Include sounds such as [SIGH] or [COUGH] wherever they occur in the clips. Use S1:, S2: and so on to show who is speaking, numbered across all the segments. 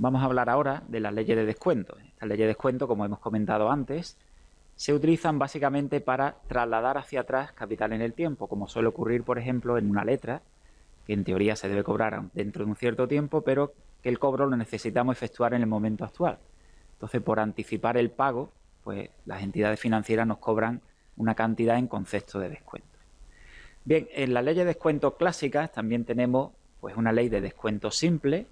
S1: Vamos a hablar ahora de las leyes de descuento. Estas leyes de descuento, como hemos comentado antes, se utilizan básicamente para trasladar hacia atrás capital en el tiempo, como suele ocurrir, por ejemplo, en una letra, que en teoría se debe cobrar dentro de un cierto tiempo, pero que el cobro lo necesitamos efectuar en el momento actual. Entonces, por anticipar el pago, pues las entidades financieras nos cobran una cantidad en concepto de descuento. Bien, en las leyes de descuento clásicas también tenemos pues una ley de descuento simple,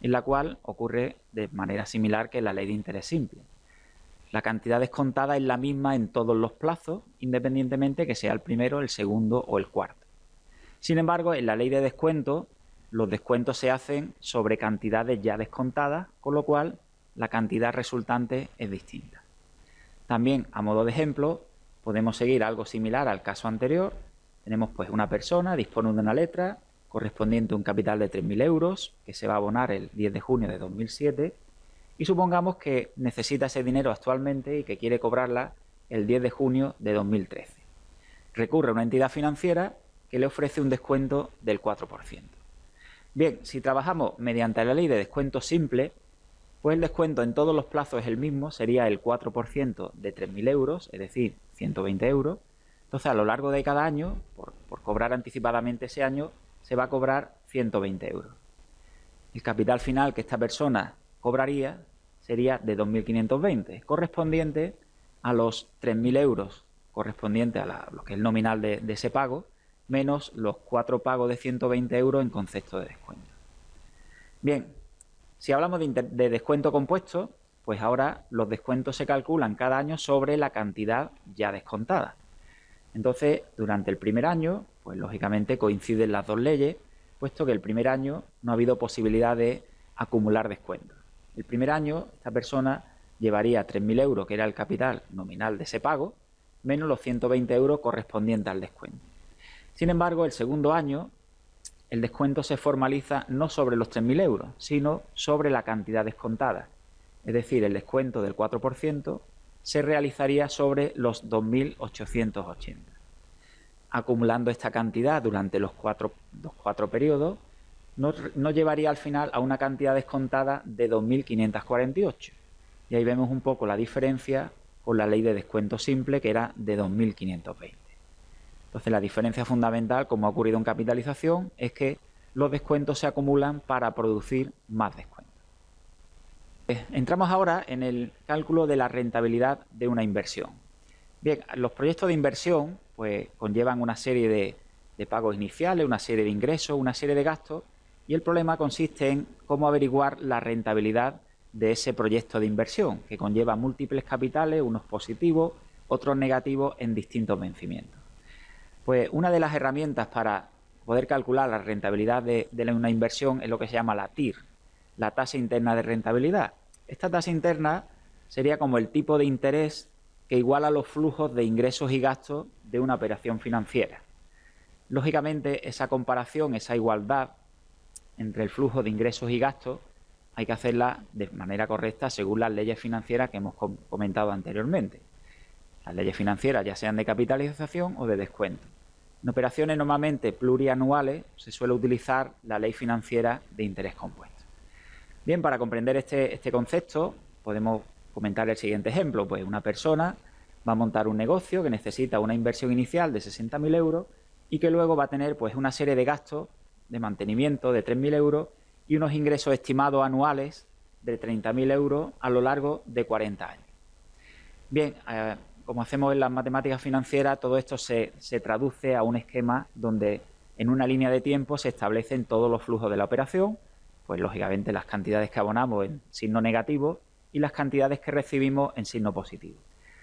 S1: en la cual ocurre de manera similar que la ley de interés simple. La cantidad descontada es la misma en todos los plazos, independientemente que sea el primero, el segundo o el cuarto. Sin embargo, en la ley de descuento, los descuentos se hacen sobre cantidades ya descontadas, con lo cual la cantidad resultante es distinta. También, a modo de ejemplo, podemos seguir algo similar al caso anterior. Tenemos pues una persona, dispone de una letra, correspondiente a un capital de 3.000 euros que se va a abonar el 10 de junio de 2007 y supongamos que necesita ese dinero actualmente y que quiere cobrarla el 10 de junio de 2013. Recurre a una entidad financiera que le ofrece un descuento del 4%. Bien, si trabajamos mediante la ley de descuento simple, pues el descuento en todos los plazos es el mismo, sería el 4% de 3.000 euros, es decir, 120 euros. Entonces, a lo largo de cada año, por, por cobrar anticipadamente ese año, se va a cobrar 120 euros. El capital final que esta persona cobraría sería de 2.520, correspondiente a los 3.000 euros correspondiente a lo que es el nominal de, ese pago, menos los cuatro pagos de 120 euros en concepto de descuento. Bien, si hablamos de, descuento compuesto, pues ahora los descuentos se calculan cada año sobre la cantidad ya descontada. Entonces, durante el primer año, pues lógicamente coinciden las dos leyes, puesto que el primer año no ha habido posibilidad de acumular descuentos. El primer año, esta persona llevaría 3.000 euros, que era el capital nominal de ese pago, menos los 120 euros correspondientes al descuento. Sin embargo, el segundo año, el descuento se formaliza no sobre los 3.000 euros, sino sobre la cantidad descontada. Es decir, el descuento del 4% se realizaría sobre los 2.880. Acumulando esta cantidad durante los cuatro, los cuatro periodos, nos, llevaría al final a una cantidad descontada de 2.548. Y ahí vemos un poco la diferencia con la ley de descuento simple, que era de 2.520. Entonces, la diferencia fundamental, como ha ocurrido en capitalización, es que los descuentos se acumulan para producir más descuentos. Eh, entramos ahora en el cálculo de la rentabilidad de una inversión. Bien, los proyectos de inversión pues conllevan una serie de, de pagos iniciales, una serie de ingresos, una serie de gastos y el problema consiste en cómo averiguar la rentabilidad de ese proyecto de inversión, que conlleva múltiples capitales, unos positivos, otros negativos en distintos vencimientos. Pues una de las herramientas para poder calcular la rentabilidad de, de una inversión es lo que se llama la TIR, la tasa interna de rentabilidad. Esta tasa interna sería como el tipo de interés que iguala los flujos de ingresos y gastos de una operación financiera. Lógicamente, esa comparación, esa igualdad entre el flujo de ingresos y gastos, hay que hacerla de manera correcta según las leyes financieras que hemos comentado anteriormente. Las leyes financieras ya sean de capitalización o de descuento. En operaciones normalmente plurianuales se suele utilizar la ley financiera de interés compuesto. Bien, para comprender este, este concepto podemos comentar el siguiente ejemplo. Pues una persona va a montar un negocio que necesita una inversión inicial de 60.000 euros y que luego va a tener pues una serie de gastos de mantenimiento de 3.000 euros y unos ingresos estimados anuales de 30.000 euros a lo largo de 40 años. Bien, eh, como hacemos en las matemáticas financieras, todo esto se, se traduce a un esquema donde en una línea de tiempo se establecen todos los flujos de la operación, pues lógicamente las cantidades que abonamos en signo negativo y las cantidades que recibimos en signo positivo.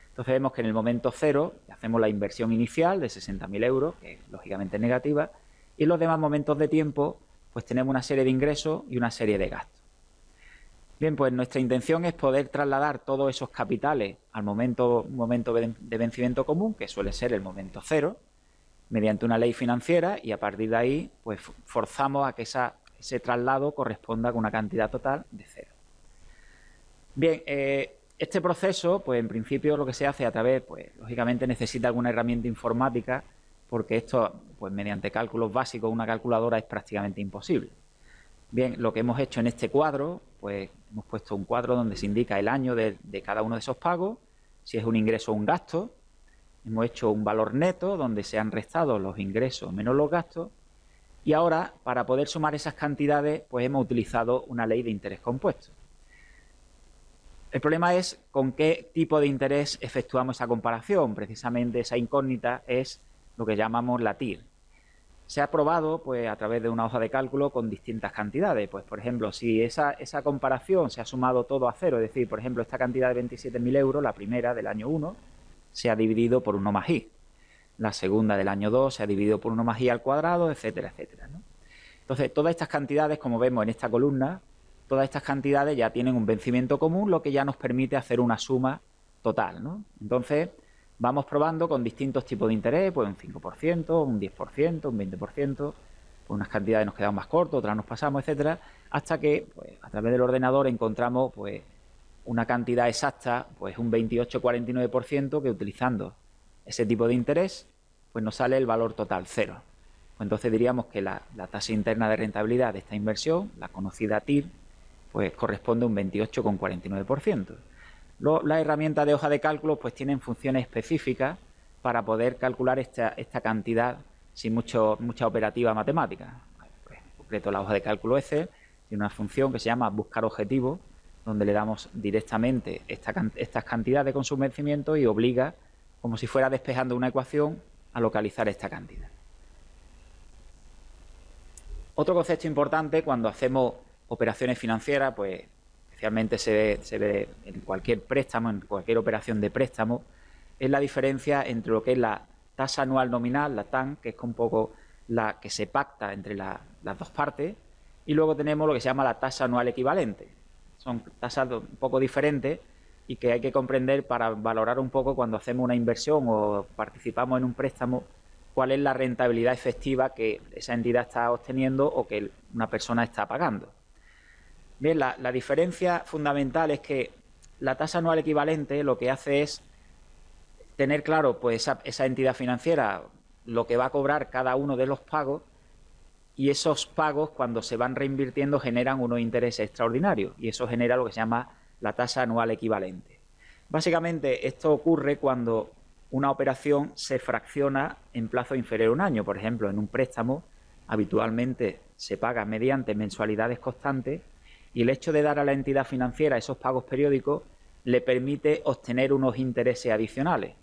S1: Entonces vemos que en el momento cero hacemos la inversión inicial de 60.000 euros, que lógicamente es negativa, y en los demás momentos de tiempo pues tenemos una serie de ingresos y una serie de gastos. Bien, pues nuestra intención es poder trasladar todos esos capitales al momento, momento de vencimiento común, que suele ser el momento cero, mediante una ley financiera y a partir de ahí pues forzamos a que ese traslado corresponda con una cantidad total de cero. Bien, eh, este proceso, pues en principio lo que se hace a través, pues lógicamente necesita alguna herramienta informática porque esto, pues mediante cálculos básicos, una calculadora es prácticamente imposible. Bien, lo que hemos hecho en este cuadro, pues hemos puesto un cuadro donde se indica el año de, de cada uno de esos pagos, si es un ingreso o un gasto. Hemos hecho un valor neto donde se han restado los ingresos menos los gastos. Y ahora, para poder sumar esas cantidades, pues hemos utilizado una ley de interés compuesto. El problema es con qué tipo de interés efectuamos esa comparación. Precisamente esa incógnita es lo que llamamos la TIR. Se ha probado pues, a través de una hoja de cálculo con distintas cantidades. Pues, por ejemplo, si esa, esa comparación se ha sumado todo a cero, es decir, por ejemplo, esta cantidad de 27.000 euros, la primera del año 1, se ha dividido por 1 más i. La segunda del año 2 se ha dividido por 1 más i al cuadrado, etcétera, etcétera. Entonces, todas estas cantidades, como vemos en esta columna, todas estas cantidades ya tienen un vencimiento común, lo que ya nos permite hacer una suma total. ¿no? Entonces, vamos probando con distintos tipos de interés, pues un 5%, un 10%, un 20%, pues unas cantidades nos quedan más cortas, otras nos pasamos, etcétera, hasta que pues, a través del ordenador encontramos pues una cantidad exacta, pues un 28-49% que utilizando ese tipo de interés, pues nos sale el valor total cero. Pues entonces diríamos que la tasa interna de rentabilidad de esta inversión, la conocida TIR, pues corresponde a un 28,49%. Las herramientas de hoja de cálculo pues tienen funciones específicas para poder calcular esta, esta cantidad sin mucho, mucha operativa matemática. Pues, en concreto, la hoja de cálculo Excel tiene una función que se llama buscar objetivo, donde le damos directamente esta, estas cantidades con su vencimiento y obliga, como si fuera despejando una ecuación, a localizar esta cantidad. Otro concepto importante cuando hacemos operaciones financieras, pues especialmente se ve, en cualquier préstamo, en cualquier operación de préstamo, es la diferencia entre lo que es la tasa anual nominal, la TAN, que es un poco la que se pacta entre las dos partes, y luego tenemos lo que se llama la tasa anual equivalente. Son tasas un poco diferentes y que hay que comprender para valorar un poco cuando hacemos una inversión o participamos en un préstamo, cuál es la rentabilidad efectiva que esa entidad está obteniendo o que una persona está pagando. Bien, la, diferencia fundamental es que la tasa anual equivalente lo que hace es tener claro pues esa, entidad financiera lo que va a cobrar cada uno de los pagos y esos pagos cuando se van reinvirtiendo generan unos intereses extraordinarios y eso genera lo que se llama la tasa anual equivalente. Básicamente esto ocurre cuando una operación se fracciona en plazo inferior a un año. Por ejemplo, en un préstamo habitualmente se paga mediante mensualidades constantes y el hecho de dar a la entidad financiera esos pagos periódicos le permite obtener unos intereses adicionales.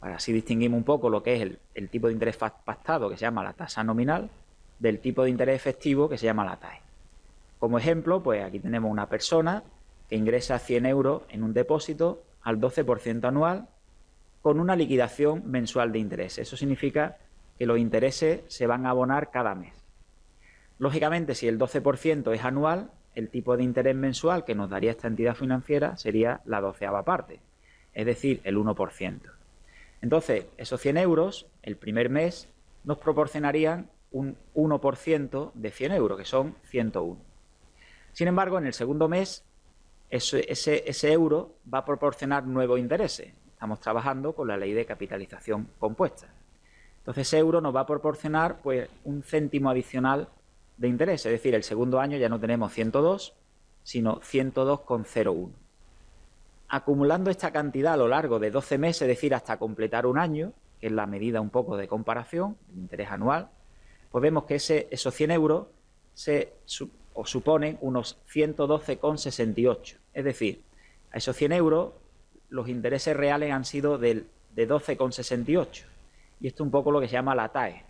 S1: Para así distinguimos un poco lo que es el, tipo de interés pactado, que se llama la tasa nominal, del tipo de interés efectivo, que se llama la TAE. Como ejemplo, pues aquí tenemos una persona que ingresa 100 euros en un depósito al 12% anual con una liquidación mensual de intereses. Eso significa que los intereses se van a abonar cada mes. Lógicamente, si el 12% es anual, el tipo de interés mensual que nos daría esta entidad financiera sería la doceava parte, es decir, el 1%. Entonces, esos 100 euros, el primer mes, nos proporcionarían un 1% de 100 euros, que son 101. Sin embargo, en el segundo mes, ese, euro va a proporcionar nuevos intereses. Estamos trabajando con la ley de capitalización compuesta. Entonces, ese euro nos va a proporcionar pues, un céntimo adicional de interés, es decir, el segundo año ya no tenemos 102, sino 102,01. Acumulando esta cantidad a lo largo de 12 meses, es decir, hasta completar un año, que es la medida un poco de comparación, el interés anual, pues vemos que ese, esos 100 euros se suponen unos 112,68. Es decir, a esos 100 euros los intereses reales han sido del, de 12,68. Y esto es un poco lo que se llama la TAE,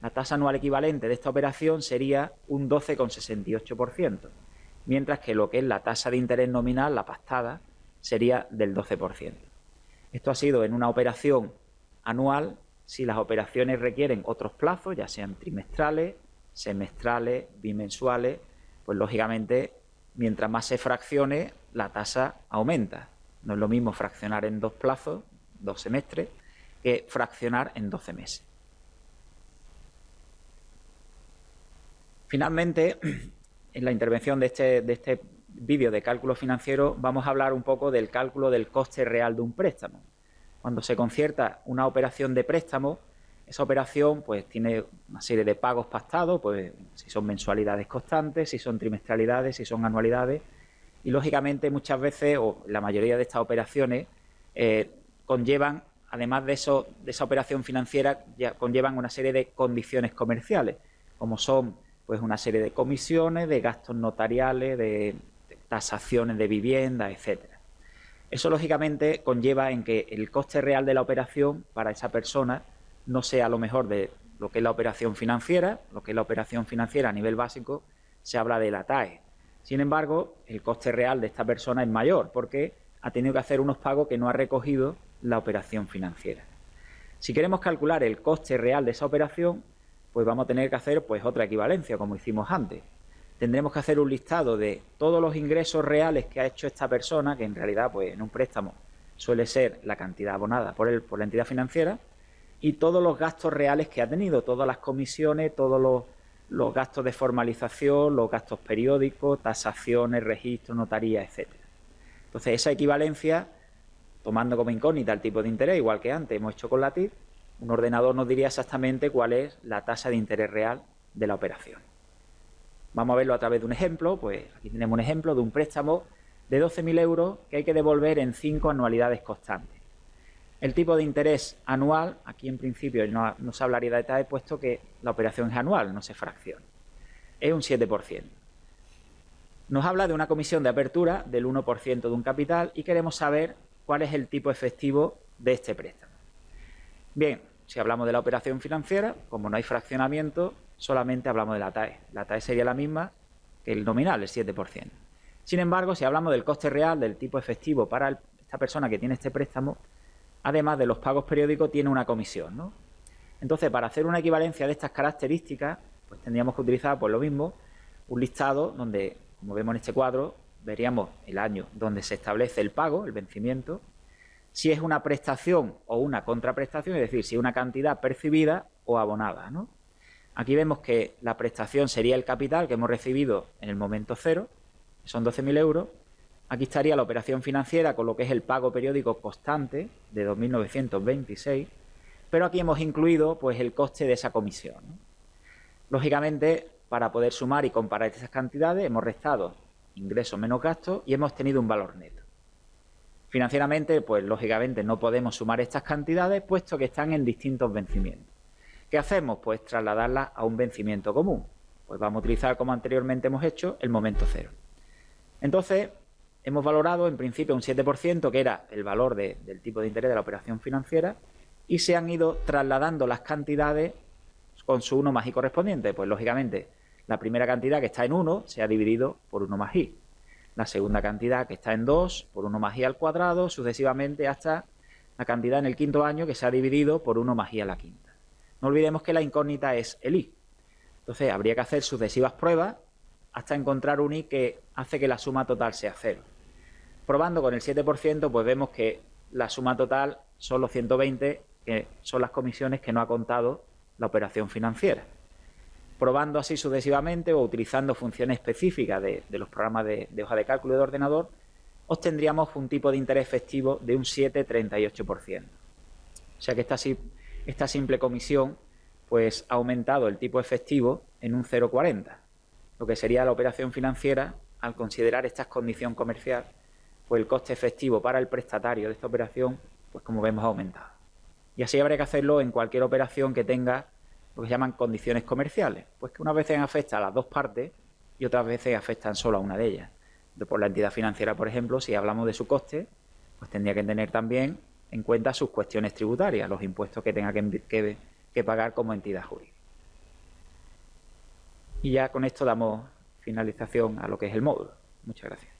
S1: la tasa anual equivalente de esta operación sería un 12,68%, mientras que lo que es la tasa de interés nominal, la pactada, sería del 12%. Esto ha sido en una operación anual si las operaciones requieren otros plazos, ya sean trimestrales, semestrales, bimensuales, pues lógicamente mientras más se fraccione, la tasa aumenta. No es lo mismo fraccionar en dos plazos, dos semestres, que fraccionar en 12 meses. Finalmente, [CLEARS THROAT] en la intervención de este, de este vídeo de cálculo financiero vamos a hablar un poco del cálculo del coste real de un préstamo. Cuando se concierta una operación de préstamo, esa operación pues tiene una serie de pagos pactados, pues si son mensualidades constantes, si son trimestralidades, si son anualidades, y lógicamente muchas veces, o la mayoría de estas operaciones, eh, conllevan, además de, eso, de esa operación financiera, ya conllevan una serie de condiciones comerciales, como son pues una serie de comisiones, de gastos notariales, de, tasaciones de vivienda, etcétera. Eso lógicamente conlleva en que el coste real de la operación para esa persona no sea lo mejor de lo que es la operación financiera, lo que es la operación financiera a nivel básico, se habla de la TAE. Sin embargo, el coste real de esta persona es mayor porque ha tenido que hacer unos pagos que no ha recogido la operación financiera. Si queremos calcular el coste real de esa operación, pues vamos a tener que hacer pues otra equivalencia, como hicimos antes. Tendremos que hacer un listado de todos los ingresos reales que ha hecho esta persona, que en realidad pues en un préstamo suele ser la cantidad abonada por, por la entidad financiera, y todos los gastos reales que ha tenido, todas las comisiones, todos los, los gastos de formalización, los gastos periódicos, tasaciones, registros, notaría, etcétera. Entonces, esa equivalencia, tomando como incógnita el tipo de interés, igual que antes hemos hecho con la TIR, un ordenador nos diría exactamente cuál es la tasa de interés real de la operación. Vamos a verlo a través de un ejemplo, pues aquí tenemos un ejemplo de un préstamo de 12.000 euros que hay que devolver en cinco anualidades constantes. El tipo de interés anual, aquí en principio no, se hablaría de detalle, puesto que la operación es anual, no se fracciona. Es un 7%. Nos habla de una comisión de apertura del 1% de un capital y queremos saber cuál es el tipo efectivo de este préstamo. Bien, si hablamos de la operación financiera, como no hay fraccionamiento, solamente hablamos de la TAE. La TAE sería la misma que el nominal, el 7%. Sin embargo, si hablamos del coste real del tipo efectivo para esta persona que tiene este préstamo, además de los pagos periódicos, tiene una comisión. ¿no? Entonces, para hacer una equivalencia de estas características, pues tendríamos que utilizar, pues lo mismo, un listado donde, como vemos en este cuadro, veríamos el año donde se establece el pago, el vencimiento, si es una prestación o una contraprestación, es decir, si es una cantidad percibida o abonada. ¿no? Aquí vemos que la prestación sería el capital que hemos recibido en el momento cero, son 12.000 euros, Aquí estaría la operación financiera con lo que es el pago periódico constante de 2.926, pero aquí hemos incluido pues el coste de esa comisión. Lógicamente, para poder sumar y comparar estas cantidades, hemos restado ingresos menos gastos y hemos tenido un valor neto. Financieramente, pues lógicamente no podemos sumar estas cantidades puesto que están en distintos vencimientos. ¿Qué hacemos? Pues trasladarlas a un vencimiento común. Pues vamos a utilizar, como anteriormente hemos hecho, el momento cero. Entonces, hemos valorado en principio un 7%, que era el valor del tipo de interés de la operación financiera, y se han ido trasladando las cantidades con su 1 más i correspondiente. Pues lógicamente, la primera cantidad que está en 1 se ha dividido por 1 más i. La segunda cantidad que está en 2 por 1 más i al cuadrado, sucesivamente hasta la cantidad en el quinto año que se ha dividido por 1 más i a la quinta. No olvidemos que la incógnita es el i. Entonces habría que hacer sucesivas pruebas hasta encontrar un i que hace que la suma total sea cero. Probando con el 7%, pues vemos que la suma total son los 120, que son las comisiones que no ha contado la operación financiera. Probando así sucesivamente o utilizando funciones específicas de, los programas de, hoja de cálculo de ordenador, obtendríamos un tipo de interés efectivo de un 7,38%. O sea que esta, simple comisión pues, ha aumentado el tipo efectivo en un 0,40 lo que sería la operación financiera, al considerar esta condición comercial, pues el coste efectivo para el prestatario de esta operación, pues como vemos, ha aumentado. Y así habría que hacerlo en cualquier operación que tenga que se llaman condiciones comerciales, pues que unas veces afecta a las dos partes y otras veces afectan solo a una de ellas. Por la entidad financiera, por ejemplo, si hablamos de su coste, pues tendría que tener también en cuenta sus cuestiones tributarias, los impuestos que tenga que, que pagar como entidad jurídica. Y ya con esto damos finalización a lo que es el módulo. Muchas gracias.